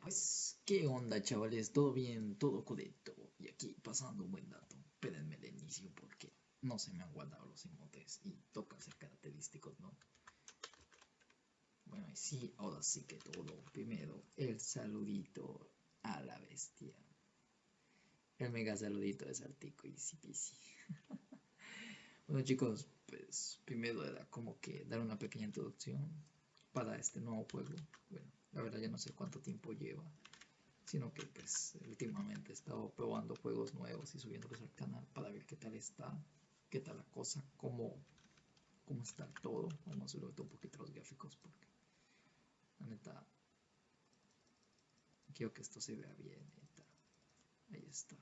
Pues, ¿qué onda, chavales? ¿Todo bien? ¿Todo correcto? Y aquí pasando un buen dato. Espérenme el inicio porque no se me han guardado los emotes y toca ser característicos, ¿no? Bueno, y sí, ahora sí que todo. Primero, el saludito a la bestia. El mega saludito de Saltico y sí. bueno, chicos, pues primero era como que dar una pequeña introducción para este nuevo juego. Bueno, la verdad ya no sé cuánto tiempo lleva, sino que pues últimamente he estado probando juegos nuevos y subiéndolos al canal para ver qué tal está, qué tal la cosa, cómo, cómo está todo. Vamos a subir un poquito los gráficos porque la neta quiero que esto se vea bien. Ahí está,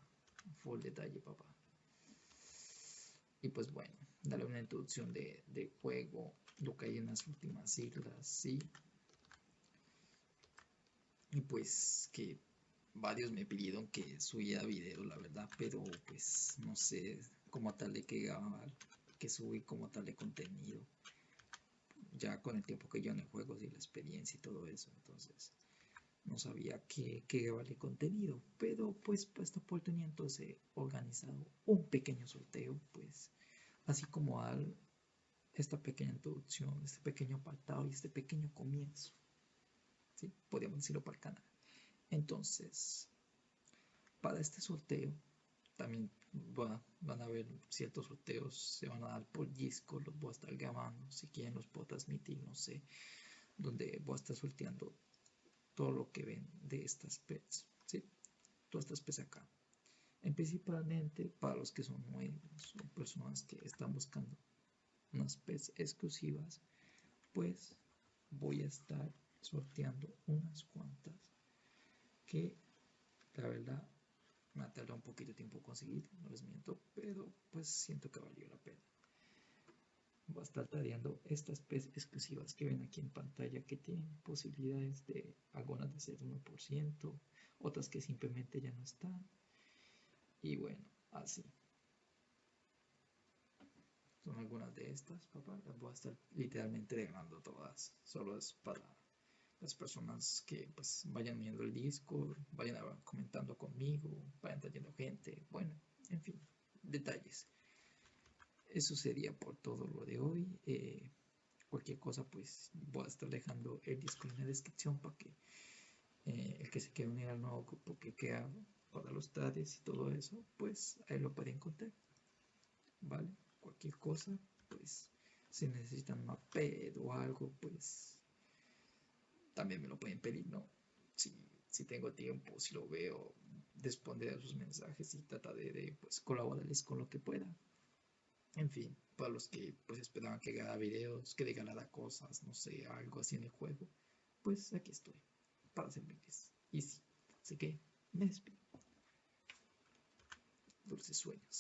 full detalle papá. Y pues bueno, darle una introducción de, de juego, lo que hay en las últimas siglas, sí. Y pues que varios me pidieron que subiera video, la verdad, pero pues no sé cómo tal de que que subí como tal de contenido. Ya con el tiempo que yo en el juego y la experiencia y todo eso, entonces no sabía qué, qué vale contenido, pero pues para esta oportunidad entonces he organizado un pequeño sorteo, pues así como al esta pequeña introducción, este pequeño apartado y este pequeño comienzo. ¿Sí? Podríamos decirlo para el canal. Entonces, para este sorteo, también van a haber ciertos sorteos, se van a dar por disco, los voy a estar grabando, si quieren los puedo transmitir, no sé, donde voy a estar sorteando todo lo que ven de estas pets, ¿sí? Todas estas pets acá. En principalmente para los que son nuevos o personas que están buscando unas pets exclusivas, pues voy a estar sorteando unas cuantas que la verdad me ha tardado un poquito de tiempo conseguir, no les miento, pero pues siento que valió la pena. Voy a estar trayendo estas pets exclusivas que ven aquí en pantalla que tienen posibilidades de algunas de ser 1%, otras que simplemente ya no están. Y bueno, así. Son algunas de estas, papá. Las voy a estar literalmente regalando todas. Solo es para las personas que pues vayan viendo el disco, vayan comentando conmigo, vayan trayendo gente. Bueno, en fin, detalles. Eso sería por todo lo de hoy. Eh, cualquier cosa pues voy a estar dejando el disco en la descripción para que eh, el que se quiera unir al nuevo grupo que queda para los tades y todo eso, pues ahí lo pueden encontrar. ¿Vale? cualquier cosa, pues si necesitan una ped o algo, pues también me lo pueden pedir, ¿no? Si, si tengo tiempo, si lo veo, responder a sus mensajes y trataré de, pues, colaborarles con lo que pueda. En fin, para los que pues esperaban que haga videos, que regalara cosas, no sé, algo así en el juego, pues aquí estoy, para servirles. Y sí, así que me despido. Dulces sueños.